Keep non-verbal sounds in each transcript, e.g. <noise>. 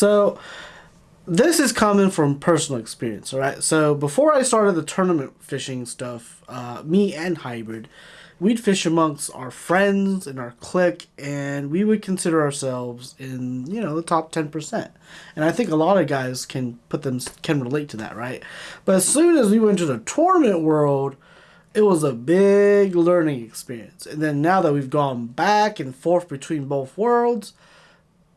So this is coming from personal experience, all right? So before I started the tournament fishing stuff, uh, me and Hybrid, we'd fish amongst our friends and our clique, and we would consider ourselves in you know the top ten percent. And I think a lot of guys can put them can relate to that, right? But as soon as we went to the tournament world, it was a big learning experience. And then now that we've gone back and forth between both worlds,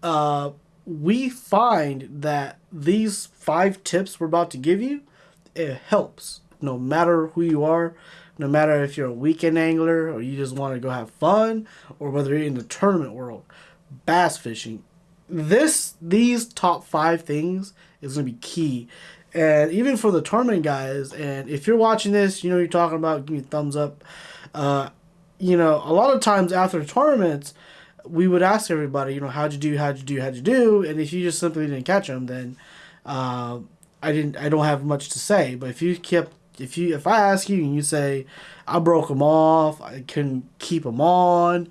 uh, we find that these five tips we're about to give you, it helps no matter who you are no matter if you're a weekend angler or you just want to go have fun or whether you're in the tournament world bass fishing. This these top five things is going to be key. And even for the tournament guys and if you're watching this you know you're talking about give me a thumbs up. Uh, you know a lot of times after tournaments we would ask everybody you know how'd you do how'd you do how'd you do and if you just simply didn't catch them then uh, i didn't i don't have much to say but if you kept if you if I ask you and you say I broke them off, I couldn't keep them on,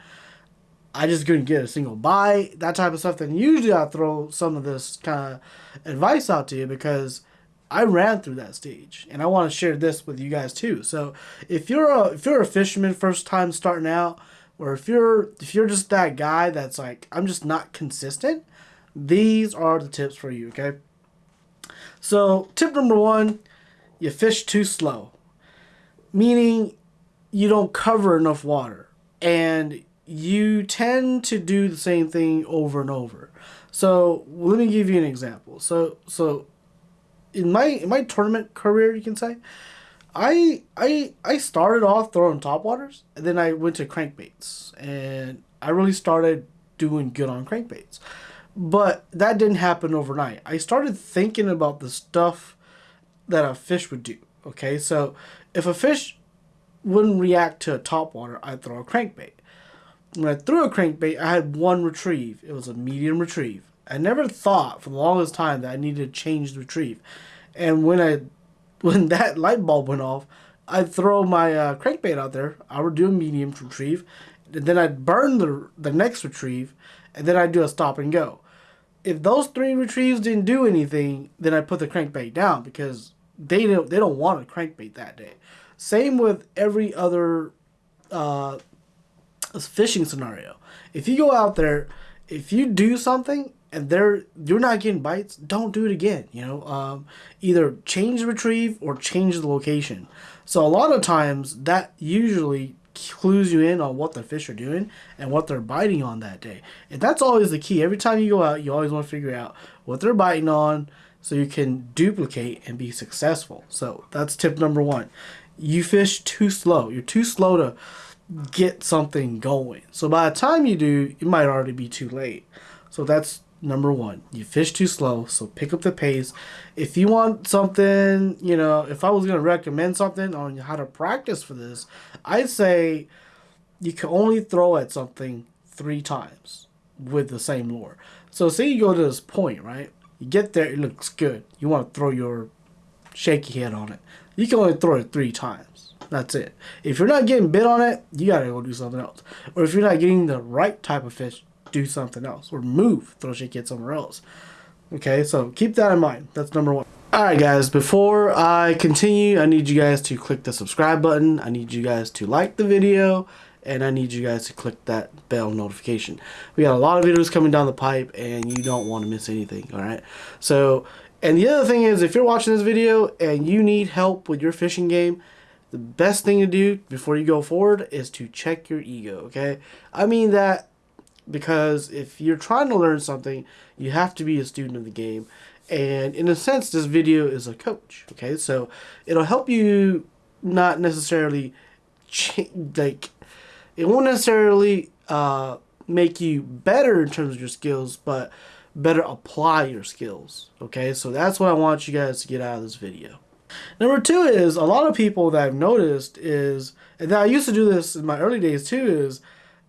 I just couldn't get a single bite, that type of stuff, then usually I throw some of this kind of advice out to you because I ran through that stage and I want to share this with you guys too. So if you're a if you're a fisherman first time starting out, or if you're if you're just that guy that's like I'm just not consistent, these are the tips for you. Okay. So tip number one you fish too slow, meaning you don't cover enough water and you tend to do the same thing over and over. So let me give you an example. So so in my in my tournament career, you can say, I I I started off throwing top waters, and then I went to crankbaits, and I really started doing good on crankbaits. But that didn't happen overnight. I started thinking about the stuff that a fish would do. Okay, so if a fish wouldn't react to a top water, I'd throw a crankbait. When I threw a crankbait, I had one retrieve. It was a medium retrieve. I never thought for the longest time that I needed to change the retrieve. And when I when that light bulb went off, I'd throw my uh, crankbait out there. I would do a medium retrieve. And then I'd burn the, the next retrieve. And then I'd do a stop and go if those three retrieves didn't do anything, then I put the crankbait down because they don't they don't want a crankbait that day. Same with every other uh, fishing scenario. If you go out there, if you do something and they're you're not getting bites, don't do it again. You know, um, either change the retrieve or change the location. So a lot of times that usually clues you in on what the fish are doing and what they're biting on that day. And that's always the key. Every time you go out, you always want to figure out what they're biting on so you can duplicate and be successful. So that's tip number one. You fish too slow. You're too slow to get something going. So by the time you do, it might already be too late. So that's number one. You fish too slow, so pick up the pace. If you want something, you know, if I was going to recommend something on how to practice for this, I'd say you can only throw at something three times with the same lure. So say you go to this point, right? You get there, it looks good. You want to throw your shaky head on it. You can only throw it three times. That's it. If you're not getting bit on it, you gotta go do something else. Or if you're not getting the right type of fish, do something else or move, throw your kid somewhere else. Okay, so keep that in mind. That's number one. Alright guys, before I continue, I need you guys to click the subscribe button. I need you guys to like the video. And I need you guys to click that bell notification. We got a lot of videos coming down the pipe and you don't want to miss anything, alright? So, and the other thing is, if you're watching this video and you need help with your fishing game, the best thing to do before you go forward is to check your ego, okay? I mean that because if you're trying to learn something, you have to be a student of the game. And in a sense, this video is a coach. Okay, so it'll help you not necessarily like it won't necessarily uh, make you better in terms of your skills, but better apply your skills. Okay, so that's what I want you guys to get out of this video. Number two is a lot of people that I've noticed is, and I used to do this in my early days too, is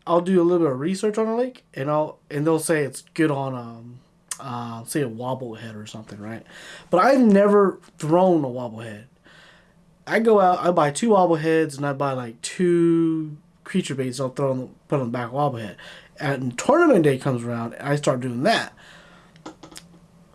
I'll do a little bit of research on a lake, and I'll and they'll say it's good on um, uh, say a wobblehead or something, right? But I've never thrown a wobblehead. I go out, I buy two wobbleheads, and I buy like two creature baits. I'll throw them, put on the back wobblehead. And tournament day comes around, and I start doing that.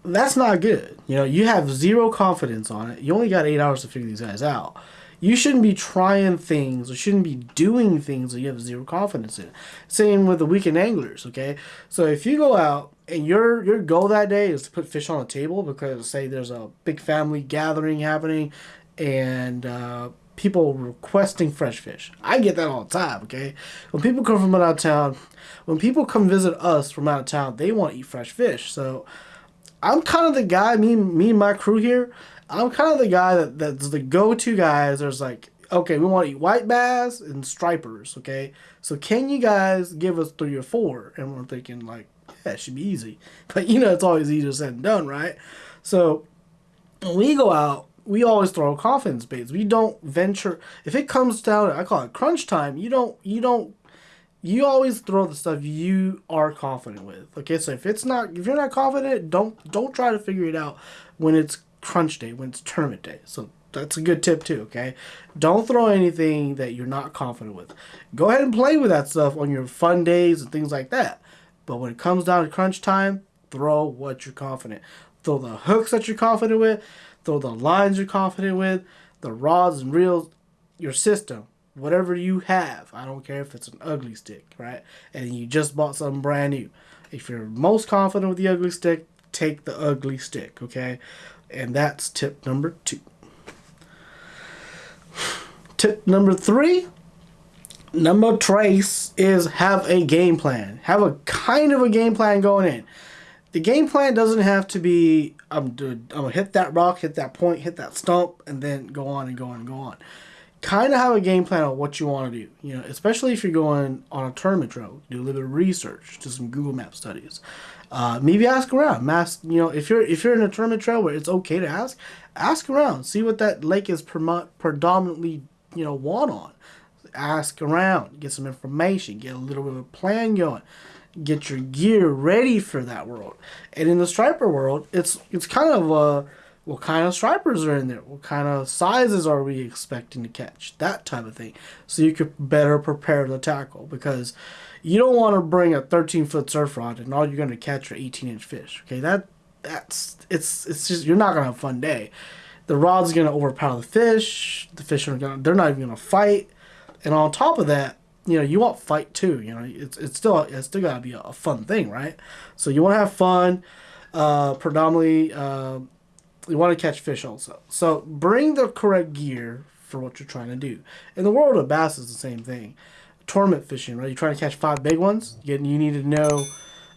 that's not good. You know, you have zero confidence on it. You only got eight hours to figure these guys out. You shouldn't be trying things or shouldn't be doing things that you have zero confidence in. Same with the weekend anglers, okay? So if you go out and your your goal that day is to put fish on a table because say there's a big family gathering happening and uh, people requesting fresh fish. I get that all the time, okay? When people come from out of town, when people come visit us from out of town, they want to eat fresh fish. So I'm kind of the guy, me, me and my crew here, I'm kind of the guy that, that's the go-to guys. There's like, okay, we want to eat white bass and stripers, okay? So can you guys give us three or four? And we're thinking like, yeah, it should be easy. <laughs> But you know, it's always easier said than done, right? So when we go out, we always throw confidence baits. We don't venture. If it comes down, I call it crunch time. You don't, you don't you always throw the stuff you are confident with. Okay, so if it's not, if you're not confident, don't don't try to figure it out when it's crunch day, when it's tournament day. So that's a good tip too. Okay, don't throw anything that you're not confident with. Go ahead and play with that stuff on your fun days and things like that. But when it comes down to crunch time, throw what you're confident. Throw the hooks that you're confident with. Throw the lines you're confident with. The rods and reels, your system whatever you have. I don't care if it's an ugly stick, right? And you just bought something brand new. If you're most confident with the ugly stick, take the ugly stick, okay? And that's tip number two. Tip number three, number trace is have a game plan. Have a kind of a game plan going in. The game plan doesn't have to be um, I'm, I'm gonna hit that rock, hit that point, hit that stump, and then go on and go on and go on kind of have a game plan on what you want to do. You know, especially if you're going on a tournament trail, do a little bit of research, do some Google Map studies. Uh, maybe ask around. Ask, you know, if you're if you're in a tournament trail where it's okay to ask, ask around. See what that lake is predominantly, you know, want on. Ask around. Get some information. Get a little bit of a plan going. Get your gear ready for that world. And in the striper world, it's it's kind of a what kind of stripers are in there? What kind of sizes are we expecting to catch? That type of thing. So you could better prepare the tackle because you don't want to bring a 13 foot surf rod and all you're going to catch are 18 inch fish. Okay, that that's it's it's just you're not gonna have a fun day. The rod's gonna overpower the fish. The fish are gonna they're not even gonna fight. And on top of that, you know you want fight too. You know it's it's still it's still gotta be a, a fun thing, right? So you want to have fun. Uh, predominantly. Uh, you want to catch fish also. So bring the correct gear for what you're trying to do. In the world of bass, is the same thing. Tournament fishing, right? You're trying to catch five big ones. You, need to know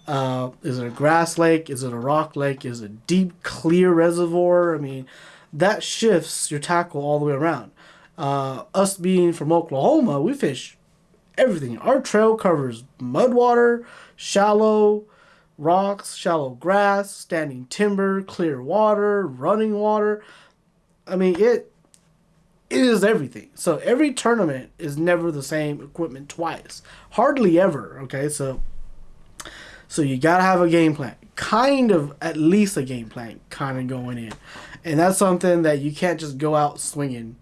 uh, is it a grass lake? Is it a rock lake? Is it a deep, clear reservoir? I mean, that shifts your tackle all the way around. Uh, us being from Oklahoma, we fish everything. Our trail covers mud water, shallow, rocks, shallow grass, standing timber, clear water, running water. I mean, it it is everything. So every tournament is never the same equipment twice. Hardly ever, okay? So so you got to have a game plan. Kind of at least a game plan kind of going in. And that's something that you can't just go out swinging.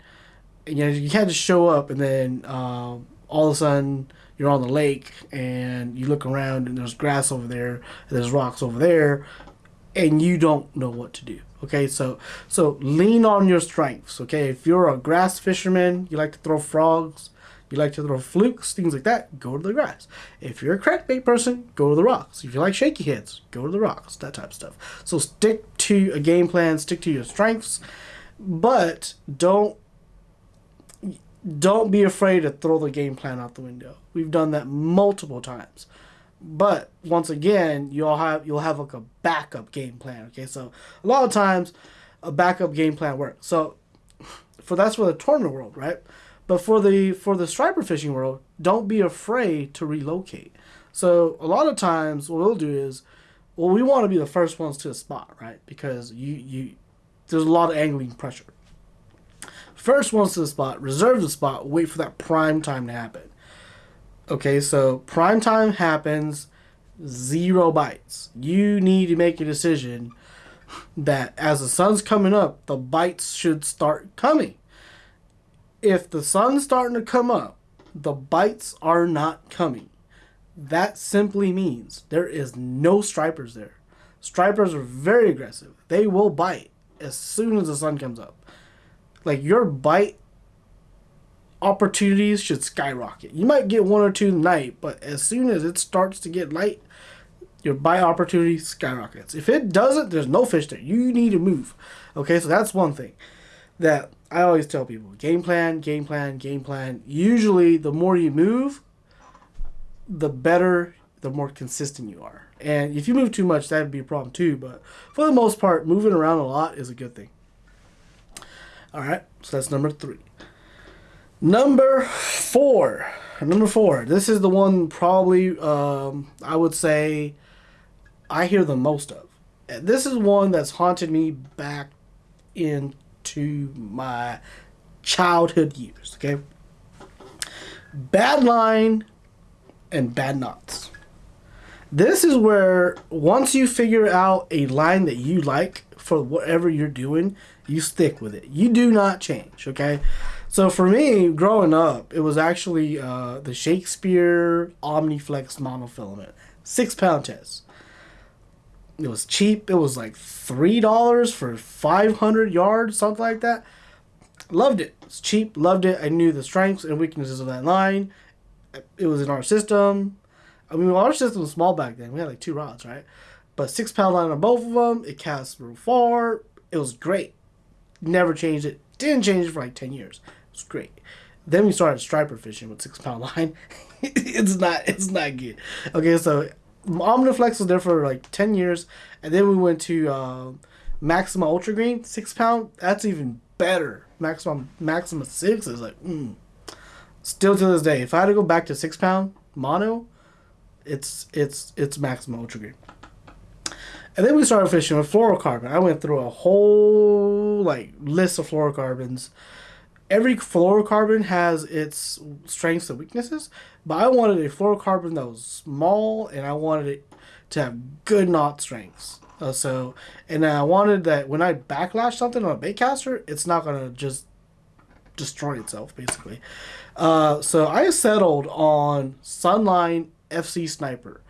You know, you can't just show up and then um, all of a sudden you're on the lake and you look around and there's grass over there there's rocks over there and you don't know what to do okay? So so lean on your strengths okay? If you're a grass fisherman you like to throw frogs you like to throw flukes things like that go to the grass. If you're a crankbait person go to the rocks. If you like shaky heads go to the rocks that type of stuff. So stick to a game plan stick to your strengths but don't don't be afraid to throw the game plan out the window. We've done that multiple times. But once again, you'll have you'll have like a backup game plan. Okay, so a lot of times a backup game plan works. So for that's for the tournament world, right? But for the for the striper fishing world, don't be afraid to relocate. So a lot of times what we'll do is well we want to be the first ones to the spot, right? Because you you there's a lot of angling pressure. First ones to the spot, reserve the spot, wait for that prime time to happen. Okay, so prime time happens, zero bites. You need to make a decision that as the sun's coming up, the bites should start coming. If the sun's starting to come up, the bites are not coming. That simply means there is no stripers there. Stripers are very aggressive. They will bite as soon as the sun comes up. Like your bite opportunities should skyrocket. You might get one or two night, but as soon as it starts to get light, your bite opportunity skyrockets. If it doesn't, there's no fish there. You need to move. Okay, so that's one thing that I always tell people game plan, game plan, game plan. Usually, the more you move, the better, the more consistent you are. And if you move too much, that would be a problem too. But for the most part, moving around a lot is a good thing. All right, so that's number three. Number four. Number four. This is the one probably um, I would say I hear the most of. This is one that's haunted me back into my childhood years. Okay, bad line and bad knots. This is where once you figure out a line that you like for whatever you're doing, you stick with it. You do not change, okay? So for me, growing up, it was actually uh, the Shakespeare Omniflex monofilament, six pound test. It was cheap. It was like three dollars for five hundred yards, something like that. Loved it. It's cheap. Loved it. I knew the strengths and weaknesses of that line. It was in our system. I mean, our system was small back then. We had like two rods, right? But six pound line on both of them. It cast real far. It was great. Never changed it. Didn't change it for like ten years. It was great. Then we started striper fishing with six pound line. <laughs> it's not. It's not good. Okay, so Omniflex was there for like ten years, and then we went to uh, Maxima Ultra Green six pound. That's even better. Maxima Maxima six is like. Mm. Still to this day, if I had to go back to six pound mono, it's it's it's Maxima Ultra Green. And then we started fishing with fluorocarbon. I went through a whole like list of fluorocarbons. Every fluorocarbon has its strengths and weaknesses, but I wanted a fluorocarbon that was small and I wanted it to have good knot strengths. Uh, so, and I wanted that when I backlash something on a bait caster, it's not gonna just destroy itself, basically. Uh, so I settled on Sunline FC Sniper,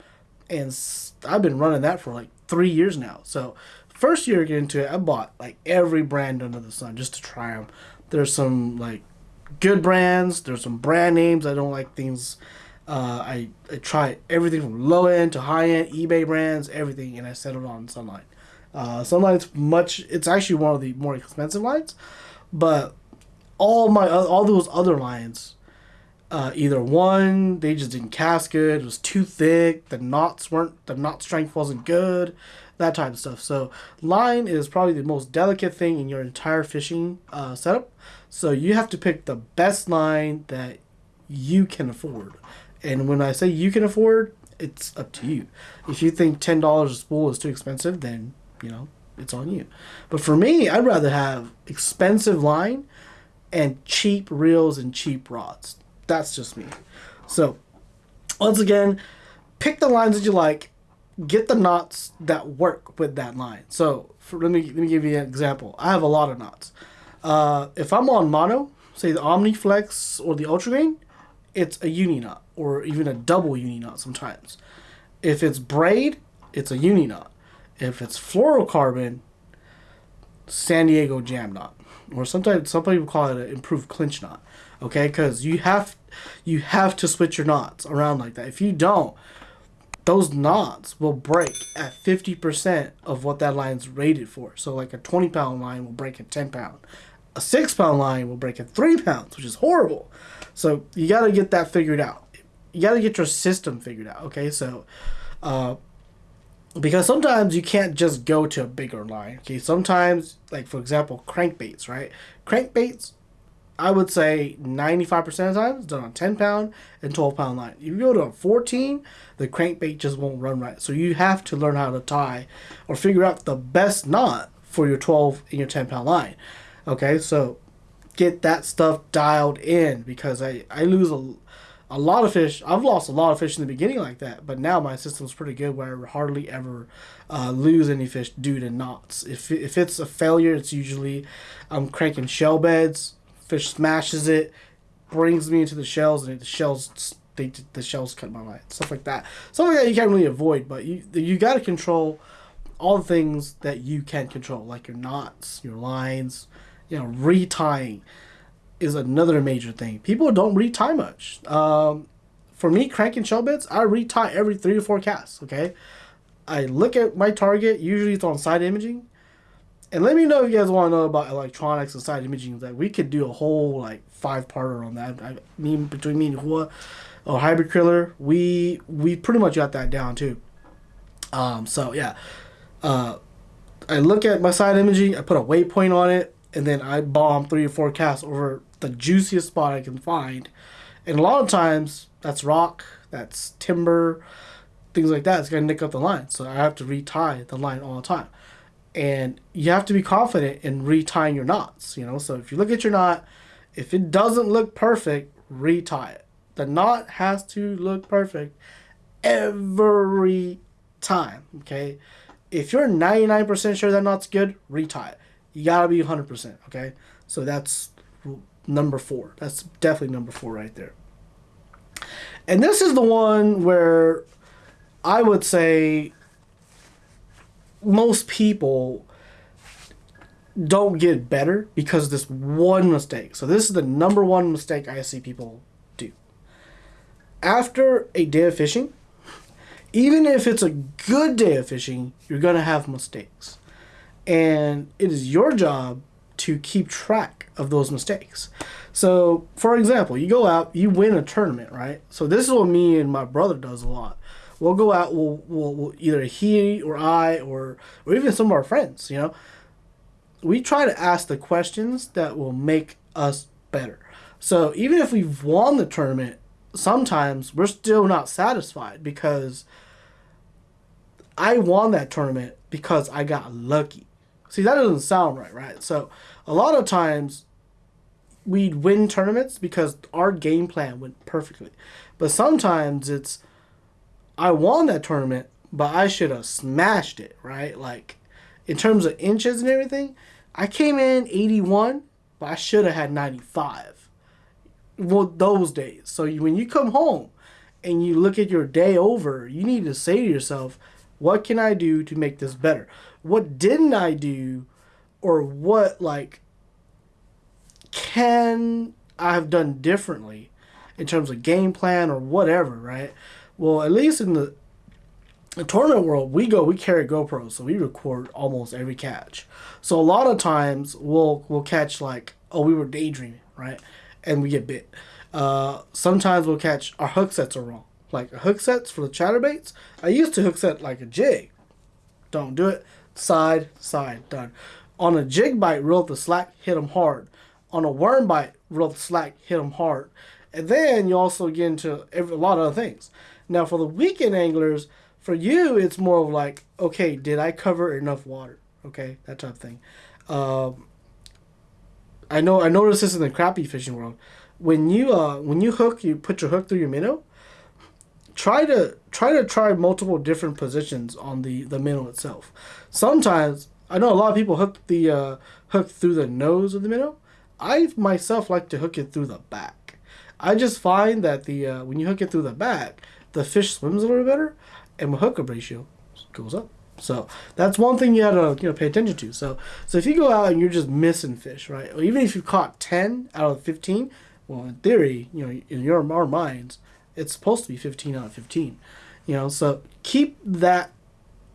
and I've been running that for like three years now. So first year getting into it, I bought like every brand under the sun just to try them. There's some like good brands. There's some brand names. I don't like things. Uh, I I try everything from low end to high end, eBay brands, everything, and I settled on Sunline. Uh, Sunline's much. It's actually one of the more expensive lines, but all my all those other lines, uh, either one they just didn't cast good, it was too thick, the knots weren't the knot strength wasn't good, that type of stuff. So line is probably the most delicate thing in your entire fishing uh, setup. So you have to pick the best line that you can afford. And when I say you can afford, it's up to you. If you think ten dollars a spool is too expensive, then you know it's on you. But for me, I'd rather have expensive line and cheap reels and cheap rods. That's just me. So, once again, pick the lines that you like. Get the knots that work with that line. So, for, let me let me give you an example. I have a lot of knots. Uh, if I'm on mono, say the Omniflex or the Ultra Green, it's a uni knot or even a double uni knot sometimes. If it's braid, it's a uni knot. If it's fluorocarbon, San Diego jam knot or sometimes some people call it an improved clinch knot. Okay, because you have you have to switch your knots around like that. If you don't, those knots will break at fifty percent of what that line's rated for. So like a twenty pound line will break at ten pound. A six pound line will break at three pounds, which is horrible. So you got to get that figured out. You got to get your system figured out. Okay, so uh, because sometimes you can't just go to a bigger line. Okay, sometimes, like for example, crankbaits, right? Crankbaits, I would say 95% of the time it's done on 10 pound and 12 pound line. If you go to a 14, the crankbait just won't run right. So you have to learn how to tie or figure out the best knot for your 12 and your 10 pound line. Okay, so get that stuff dialed in because I, I lose a a lot of fish. I've lost a lot of fish in the beginning like that, but now my system's pretty good where I hardly ever uh, lose any fish due to knots. If if it's a failure, it's usually I'm cranking shell beds. Fish smashes it, brings me into the shells, and the shells they the shells cut my line. Stuff like that. Something like that you can't really avoid, but you you got to control all the things that you can control, like your knots, your lines, you know, retying is another major thing. People don't retie much. Um, for me, cranking shell beds, I retie every three to four casts. Okay, I look at my target. Usually, it's on side imaging. And let me know if you guys want to know about electronics and side imaging. That we could do a whole like five parter on that. I mean, between me and Hua, or Hybrid Kriller, we we pretty much got that down too. Um, so yeah, uh, I look at my side imaging. I put a waypoint on it, and then I bomb three or four casts over the juiciest spot I can find. And a lot of times that's rock, that's timber, things like that. It's gonna nick up the line, so I have to retie the line all the time. And you have to be confident in retying your knots. You know, so if you look at your knot, if it doesn't look perfect, retie it. The knot has to look perfect every time. Okay, if you're 99% sure that knot's good, retie it. You gotta be 100%. Okay, so that's number four. That's definitely number four right there. And this is the one where I would say most people don't get better because of this one mistake. So this is the number one mistake I see people do. After a day of fishing, even if it's a good day of fishing, you're going to have mistakes. And it is your job to keep track of those mistakes. So, for example, you go out, you win a tournament, right? So this is what me and my brother does a lot. We'll go out, we'll, we'll, we'll either he or I or or even some of our friends, you know, we try to ask the questions that will make us better. So even if we've won the tournament, sometimes we're still not satisfied because I won that tournament because I got lucky. See, that doesn't sound right, right? So a lot of times we'd win tournaments because our game plan went perfectly. But sometimes it's I won that tournament, but I should have smashed it, right? Like in terms of inches and everything, I came in 81, but I should have had 95. Well, those days. So when you come home and you look at your day over, you need to say to yourself, what can I do to make this better? What didn't I do or what like can I have done differently in terms of game plan or whatever, right? Well, at least in the, tournament world, we go, we carry GoPros, so we record almost every catch. So a lot of times we'll we'll catch like, oh, we were daydreaming, right? And we get bit. Uh, sometimes we'll catch our hook sets are wrong. Like hook sets for the chatterbaits, I used to hook set like a jig. Don't do it. Side, side, done. On a jig bite, reel the slack, hit them hard on a worm bite, reel the slack, hit them hard. And then you also get into every, a lot of other things. Now, for the weekend anglers, for you, it's more of like, okay, did I cover enough water? Okay, that type of thing. Um, I know I noticed this in the crappie fishing world. When you uh, when you hook, you put your hook through your minnow. Try to try to try multiple different positions on the the minnow itself. Sometimes I know a lot of people hook the uh, hook through the nose of the minnow. I myself like to hook it through the back. I just find that the uh, when you hook it through the back, the fish swims a little better, and my hookup ratio goes up. So that's one thing you gotta you know pay attention to. So so if you go out and you're just missing fish, right? Or even if you caught ten out of fifteen, well, in theory, you know, in your our minds, it's supposed to be fifteen out of fifteen. You know, so keep that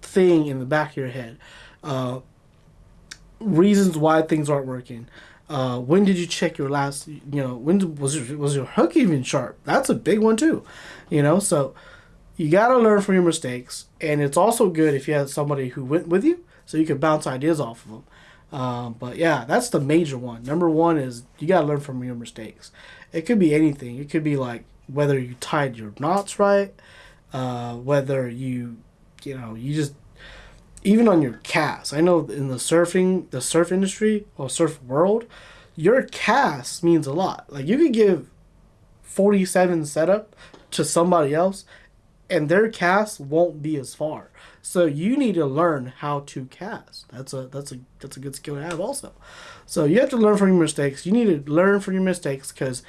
thing in the back of your head. Uh, reasons why things aren't working. Uh, when did you check your last? You know, when was your, was your hook even sharp? That's a big one too. You know, so you gotta learn from your mistakes, and it's also good if you have somebody who went with you, so you can bounce ideas off of them. Um, but yeah, that's the major one. Number one is you gotta learn from your mistakes. It could be anything. It could be like whether you tied your knots right, uh, whether you, you know, you just even on your cast. I know in the surfing, the surf industry or surf world, your cast means a lot. Like you could give 47 setup to somebody else and their cast won't be as far. So you need to learn how to cast. That's a that's a that's a good skill to have also. So you have to learn from your mistakes. You need to learn from your mistakes cuz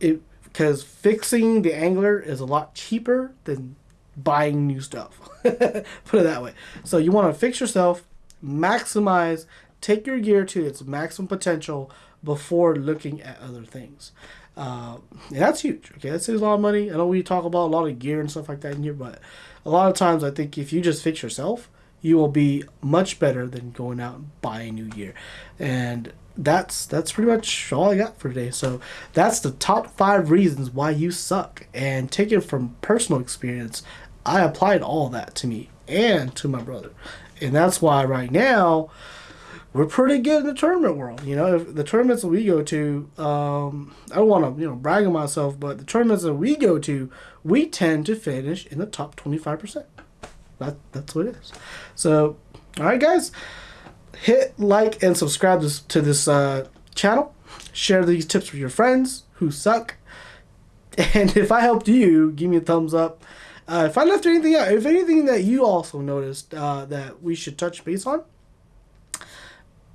it because fixing the angler is a lot cheaper than buying new stuff. <laughs> Put it that way. So you want to fix yourself, maximize, take your gear to its maximum potential before looking at other things. Uh, and that's huge. Okay, that saves a lot of money. I know we talk about a lot of gear and stuff like that in here, but a lot of times I think if you just fix yourself, you will be much better than going out and buying new gear. And that's that's pretty much all I got for today. So that's the top five reasons why you suck. And taken from personal experience, I applied all that to me and to my brother. And that's why right now we're pretty good in the tournament world. You know, if the tournaments that we go to, um, I don't want to you know brag on myself, but the tournaments that we go to, we tend to finish in the top twenty five percent. That that's what it is. So, all right, guys, hit like and subscribe to, to this uh, channel. Share these tips with your friends who suck. <laughs> And if I helped you, give me a thumbs up. Uh, if I left anything out, if anything that you also noticed uh, that we should touch base on,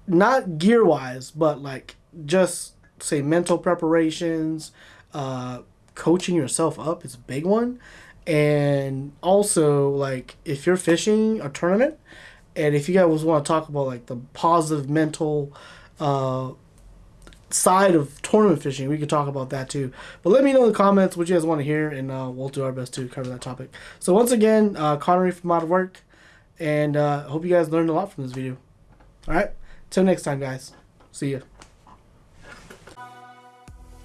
not gear wise, but like just say mental preparations, uh, coaching yourself up is a big one. And also, like, if you're fishing a tournament, and if you guys want to talk about like the positive mental uh, side of tournament fishing, we could talk about that too. But let me know in the comments what you guys want to hear, and uh, we'll do our best to cover that topic. So once again, uh, Connery from Out of Work, and uh, hope you guys learned a lot from this video. All right. Till next time, guys. See ya.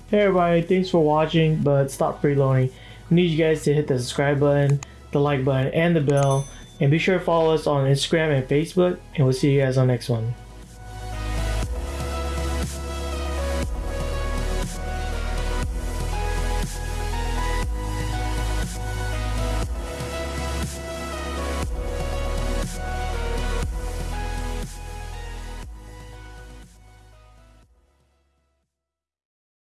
Hey everybody, thanks for watching, but stop freeloading. We need you guys to hit the subscribe button, the like button, and the bell. And be sure to follow us on Instagram and Facebook, and we'll see you guys on the next one.